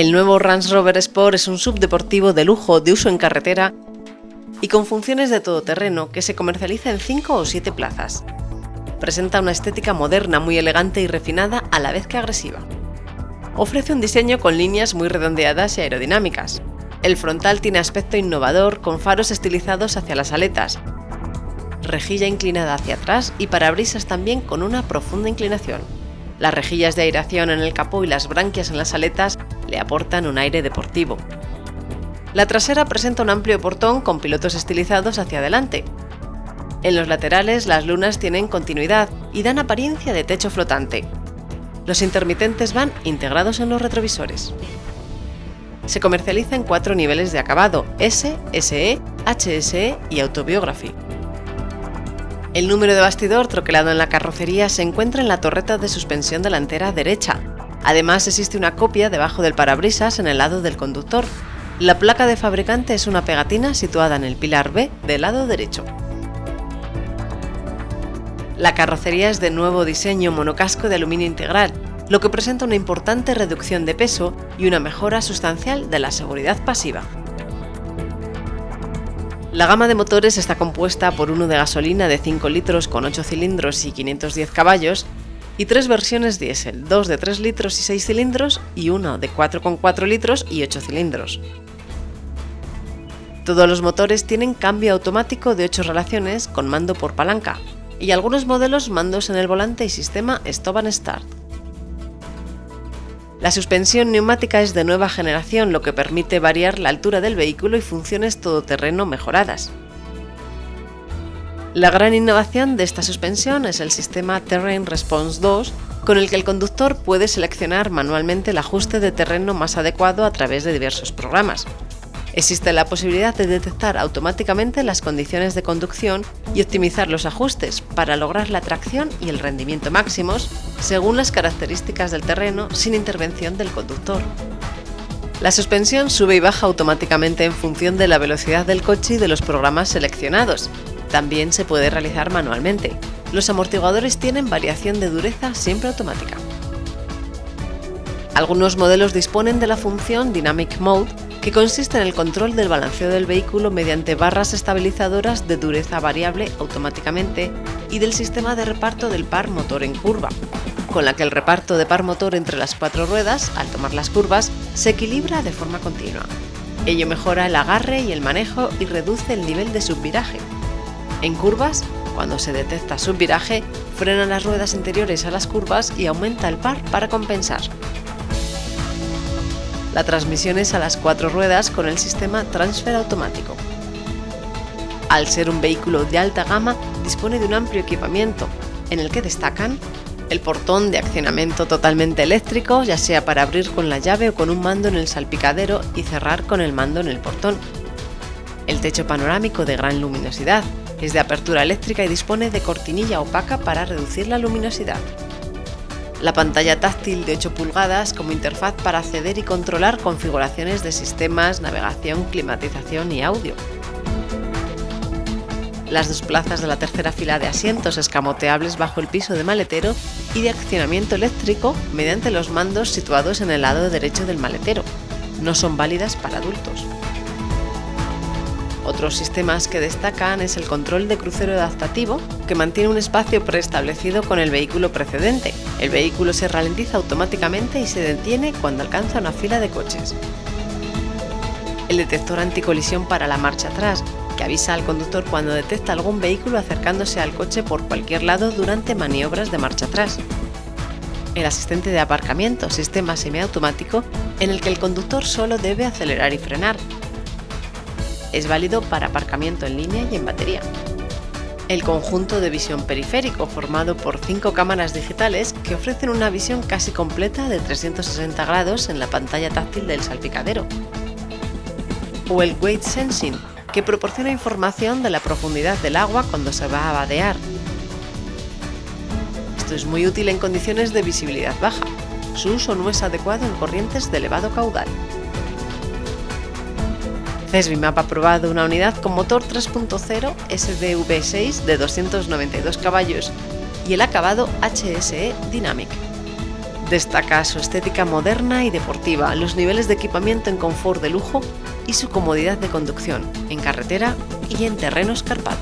El nuevo Range Rover Sport es un subdeportivo de lujo de uso en carretera y con funciones de todoterreno que se comercializa en 5 o 7 plazas. Presenta una estética moderna muy elegante y refinada a la vez que agresiva. Ofrece un diseño con líneas muy redondeadas y aerodinámicas. El frontal tiene aspecto innovador con faros estilizados hacia las aletas, rejilla inclinada hacia atrás y parabrisas también con una profunda inclinación. Las rejillas de aireación en el capó y las branquias en las aletas le aportan un aire deportivo. La trasera presenta un amplio portón con pilotos estilizados hacia adelante. En los laterales las lunas tienen continuidad y dan apariencia de techo flotante. Los intermitentes van integrados en los retrovisores. Se comercializa en cuatro niveles de acabado, S, SE, HSE y Autobiography. El número de bastidor troquelado en la carrocería se encuentra en la torreta de suspensión delantera derecha. Además existe una copia debajo del parabrisas en el lado del conductor. La placa de fabricante es una pegatina situada en el pilar B del lado derecho. La carrocería es de nuevo diseño monocasco de aluminio integral, lo que presenta una importante reducción de peso y una mejora sustancial de la seguridad pasiva. La gama de motores está compuesta por uno de gasolina de 5 litros con 8 cilindros y 510 caballos y tres versiones diésel, dos de 3 litros y 6 cilindros y uno de 4,4 litros y 8 cilindros. Todos los motores tienen cambio automático de 8 relaciones con mando por palanca y algunos modelos mandos en el volante y sistema Stop Start. La suspensión neumática es de nueva generación, lo que permite variar la altura del vehículo y funciones todoterreno mejoradas. La gran innovación de esta suspensión es el sistema Terrain Response 2, con el que el conductor puede seleccionar manualmente el ajuste de terreno más adecuado a través de diversos programas. Existe la posibilidad de detectar automáticamente las condiciones de conducción y optimizar los ajustes para lograr la tracción y el rendimiento máximos según las características del terreno sin intervención del conductor. La suspensión sube y baja automáticamente en función de la velocidad del coche y de los programas seleccionados. También se puede realizar manualmente. Los amortiguadores tienen variación de dureza siempre automática. Algunos modelos disponen de la función Dynamic Mode que consiste en el control del balanceo del vehículo mediante barras estabilizadoras de dureza variable automáticamente y del sistema de reparto del par motor en curva, con la que el reparto de par motor entre las cuatro ruedas, al tomar las curvas, se equilibra de forma continua. Ello mejora el agarre y el manejo y reduce el nivel de subviraje. En curvas, cuando se detecta subviraje, frena las ruedas interiores a las curvas y aumenta el par para compensar. La transmisión es a las cuatro ruedas con el sistema transfer automático. Al ser un vehículo de alta gama, dispone de un amplio equipamiento, en el que destacan el portón de accionamiento totalmente eléctrico, ya sea para abrir con la llave o con un mando en el salpicadero y cerrar con el mando en el portón. El techo panorámico de gran luminosidad, es de apertura eléctrica y dispone de cortinilla opaca para reducir la luminosidad la pantalla táctil de 8 pulgadas como interfaz para acceder y controlar configuraciones de sistemas, navegación, climatización y audio. Las dos plazas de la tercera fila de asientos escamoteables bajo el piso de maletero y de accionamiento eléctrico mediante los mandos situados en el lado derecho del maletero. No son válidas para adultos. Otros sistemas que destacan es el control de crucero adaptativo, que mantiene un espacio preestablecido con el vehículo precedente. El vehículo se ralentiza automáticamente y se detiene cuando alcanza una fila de coches. El detector anticolisión para la marcha atrás, que avisa al conductor cuando detecta algún vehículo acercándose al coche por cualquier lado durante maniobras de marcha atrás. El asistente de aparcamiento, sistema semiautomático, en el que el conductor solo debe acelerar y frenar, es válido para aparcamiento en línea y en batería. El conjunto de visión periférico formado por cinco cámaras digitales que ofrecen una visión casi completa de 360 grados en la pantalla táctil del salpicadero. O el Weight Sensing, que proporciona información de la profundidad del agua cuando se va a vadear. Esto es muy útil en condiciones de visibilidad baja. Su uso no es adecuado en corrientes de elevado caudal. CESBIMAP ha aprobado una unidad con motor 3.0 SDV6 de 292 caballos y el acabado HSE Dynamic. Destaca su estética moderna y deportiva, los niveles de equipamiento en confort de lujo y su comodidad de conducción en carretera y en terreno escarpado.